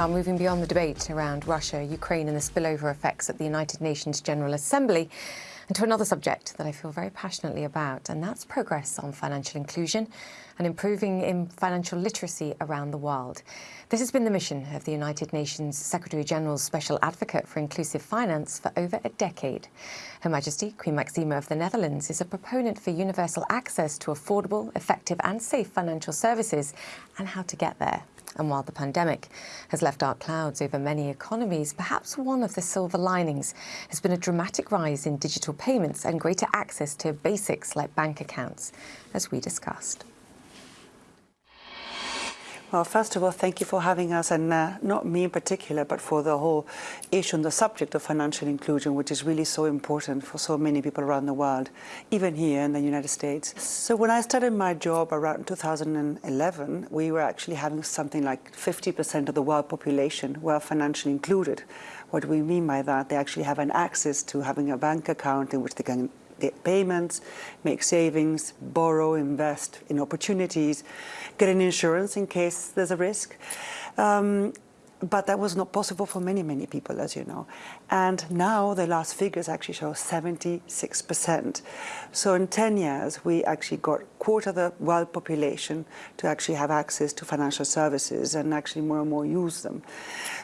Now, moving beyond the debate around Russia, Ukraine and the spillover effects at the United Nations General Assembly, and to another subject that I feel very passionately about, and that's progress on financial inclusion and improving in financial literacy around the world. This has been the mission of the United Nations Secretary-General's Special Advocate for Inclusive Finance for over a decade. Her Majesty, Queen Maxima of the Netherlands, is a proponent for universal access to affordable, effective and safe financial services and how to get there. And while the pandemic has left dark clouds over many economies, perhaps one of the silver linings has been a dramatic rise in digital payments and greater access to basics like bank accounts, as we discussed. Well, first of all, thank you for having us, and uh, not me in particular, but for the whole issue and the subject of financial inclusion, which is really so important for so many people around the world, even here in the United States. So when I started my job around 2011, we were actually having something like 50% of the world population were financially included. What do we mean by that, they actually have an access to having a bank account in which they can get payments, make savings, borrow, invest in opportunities, get an insurance in case there's a risk. Um, but that was not possible for many, many people, as you know. And now the last figures actually show 76%. So in 10 years, we actually got quarter of the world population to actually have access to financial services and actually more and more use them.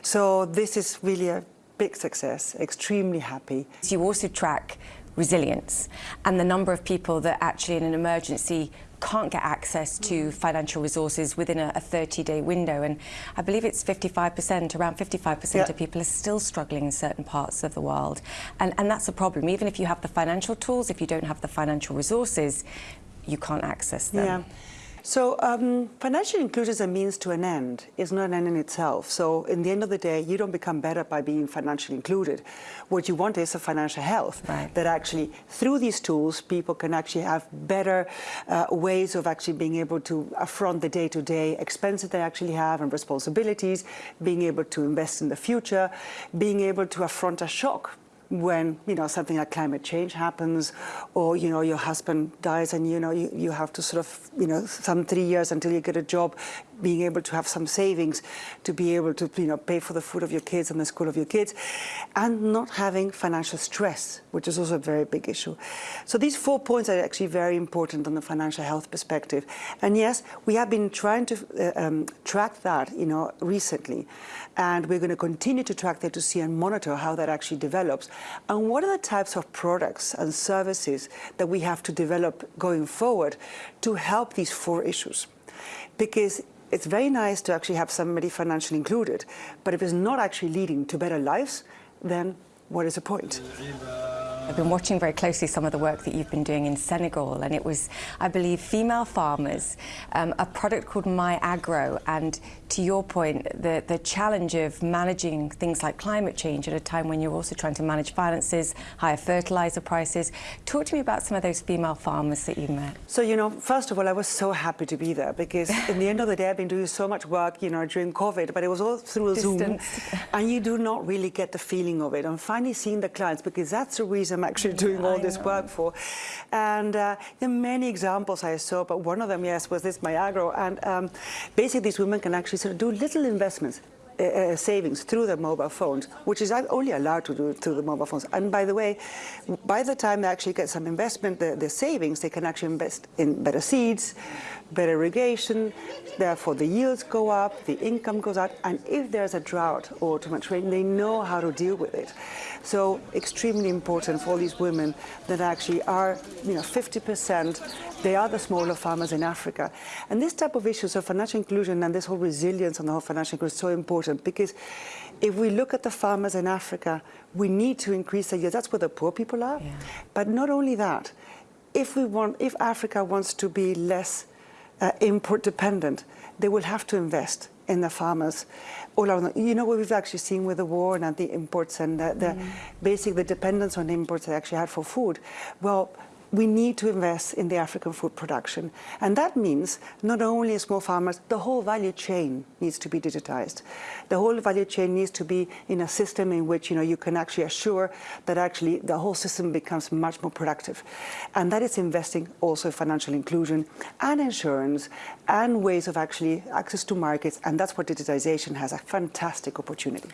So this is really a big success, extremely happy. You also track resilience and the number of people that actually in an emergency can't get access to mm-hmm. financial resources within a 30-day window. And I believe it's 55%, around 55% yeah. of people are still struggling in certain parts of the world. And, and that's a problem. Even if you have the financial tools, if you don't have the financial resources, you can't access them. Yeah. So um, financial inclusion is a means to an end. It's not an end in itself. So in the end of the day, you don't become better by being financially included. What you want is a financial health right. that actually, through these tools, people can actually have better uh, ways of actually being able to affront the day-to-day -day expenses they actually have and responsibilities, being able to invest in the future, being able to affront a shock when you know something like climate change happens or you know your husband dies and you know you, you have to sort of you know some three years until you get a job being able to have some savings to be able to you know pay for the food of your kids and the school of your kids and not having financial stress which is also a very big issue. So these four points are actually very important on the financial health perspective. And yes we have been trying to uh, um, track that you know recently. And we're going to continue to track that to see and monitor how that actually develops. And what are the types of products and services that we have to develop going forward to help these four issues? Because it's very nice to actually have somebody financially included, but if it's not actually leading to better lives, then what is the point? I've been watching very closely some of the work that you've been doing in Senegal, and it was, I believe, female farmers, um, a product called myAgro, and to your point, the, the challenge of managing things like climate change at a time when you're also trying to manage finances, higher fertilizer prices. Talk to me about some of those female farmers that you met. So, you know, first of all, I was so happy to be there because in the end of the day, I've been doing so much work, you know, during COVID, but it was all through Distance. Zoom, and you do not really get the feeling of it. And finally seeing the clients, because that's the reason I'm actually doing all this work for. And uh, there are many examples I saw, but one of them, yes, was this myAgro. And um, basically, these women can actually sort of do little investments uh, uh, savings through their mobile phones, which is only allowed to do through the mobile phones. And by the way, by the time they actually get some investment, the, the savings, they can actually invest in better seeds, better irrigation, therefore the yields go up, the income goes up, and if there's a drought or too much rain, they know how to deal with it. So extremely important for all these women that actually are, you know, 50%, they are the smaller farmers in Africa. And this type of issues of financial inclusion and this whole resilience on the whole financial inclusion is so important because if we look at the farmers in Africa, we need to increase the yields. That's where the poor people are. Yeah. But not only that, if we want, if Africa wants to be less uh, import dependent, they will have to invest in the farmers all around. You know what we've actually seen with the war and the imports and the, the mm. basic the dependence on imports they actually had for food. Well, we need to invest in the African food production. And that means not only small farmers, the whole value chain needs to be digitized. The whole value chain needs to be in a system in which you, know, you can actually assure that actually the whole system becomes much more productive. And that is investing also in financial inclusion and insurance and ways of actually access to markets. And that's where digitization has a fantastic opportunity.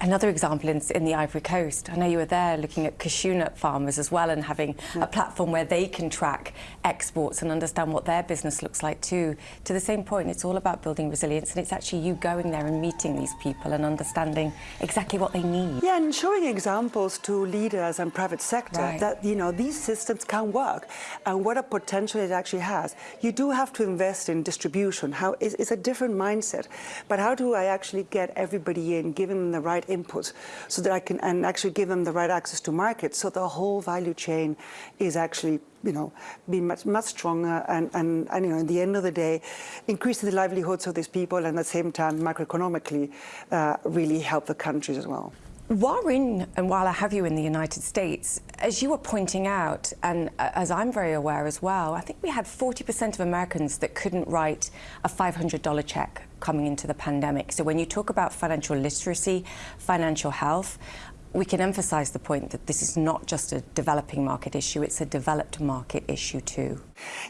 Another example in, in the Ivory Coast. I know you were there looking at cashew nut farmers as well and having yeah. a platform where they can track exports and understand what their business looks like too. To the same point, it's all about building resilience and it's actually you going there and meeting these people and understanding exactly what they need. Yeah, and showing examples to leaders and private sector right. that, you know, these systems can work and what a potential it actually has. You do have to invest in distribution. How is it's a different mindset. But how do I actually get everybody in, give them the right inputs so that I can and actually give them the right access to markets so the whole value chain is actually you know, be much, much stronger and, and, and, you know, in the end of the day, increasing the livelihoods of these people and at the same time, macroeconomically, uh, really help the countries as well. While in, and while I have you in the United States, as you were pointing out, and as I'm very aware as well, I think we had 40% of Americans that couldn't write a $500 check coming into the pandemic. So when you talk about financial literacy, financial health, we can emphasize the point that this is not just a developing market issue, it's a developed market issue too.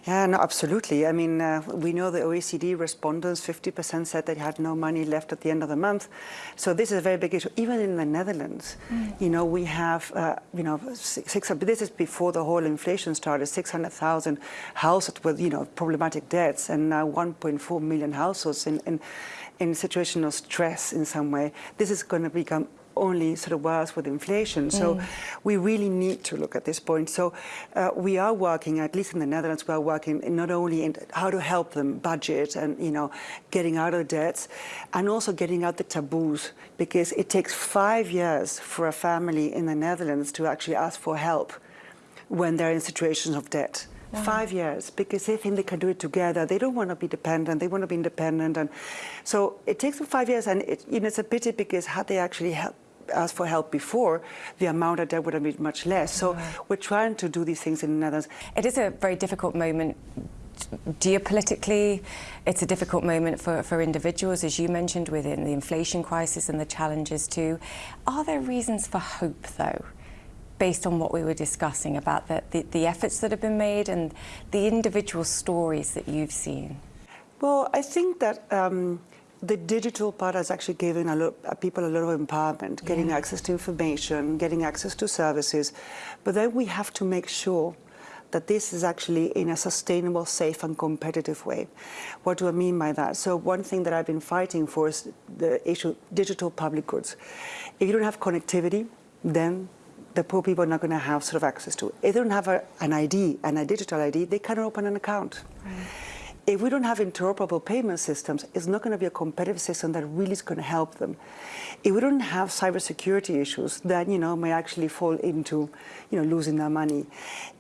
Yeah, no, absolutely. I mean, uh, we know the OECD respondents, 50% said they had no money left at the end of the month. So this is a very big issue. Even in the Netherlands, mm. you know, we have, uh, you know, six, this is before the whole inflation started, 600,000 households with, you know, problematic debts and now 1.4 million households in, in, in a situation of stress in some way. This is going to become only sort of worse with inflation. So mm. we really need to look at this point. So uh, we are working, at least in the Netherlands, we are working not only in how to help them budget and, you know, getting out of debts and also getting out the taboos because it takes five years for a family in the Netherlands to actually ask for help when they're in situations of debt. Wow. Five years, because they think they can do it together. They don't want to be dependent. They want to be independent, and so it takes them five years. And it, you know, it's a pity because had they actually helped asked for help before, the amount of debt would have been much less. So we're trying to do these things in the Netherlands. It is a very difficult moment geopolitically, it's a difficult moment for, for individuals, as you mentioned, within the inflation crisis and the challenges too. Are there reasons for hope, though, based on what we were discussing about the, the, the efforts that have been made and the individual stories that you've seen? Well, I think that um, the digital part has actually given a lot, uh, people a lot of empowerment, yeah. getting access to information, getting access to services. But then we have to make sure that this is actually in a sustainable, safe and competitive way. What do I mean by that? So one thing that I've been fighting for is the issue digital public goods. If you don't have connectivity, then the poor people are not going to have sort of access to it. If they don't have a, an ID and a digital ID, they cannot open an account. Right if we don't have interoperable payment systems, it's not going to be a competitive system that really is going to help them. If we don't have cybersecurity issues, then you know may actually fall into you know losing their money.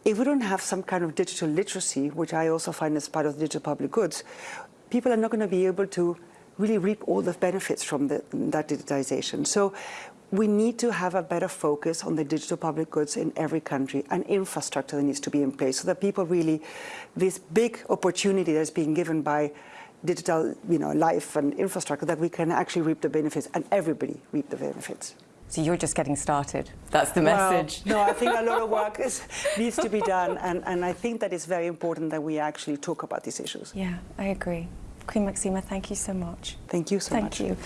If we don't have some kind of digital literacy, which I also find as part of the digital public goods, people are not going to be able to really reap all the benefits from the, that digitization. So we need to have a better focus on the digital public goods in every country and infrastructure that needs to be in place so that people really, this big opportunity that's being given by digital you know, life and infrastructure that we can actually reap the benefits and everybody reap the benefits. So you're just getting started. That's the message. Well, no, I think a lot of work is, needs to be done and, and I think that it's very important that we actually talk about these issues. Yeah, I agree. Queen Maxima, thank you so much. Thank you so thank much. Thank you.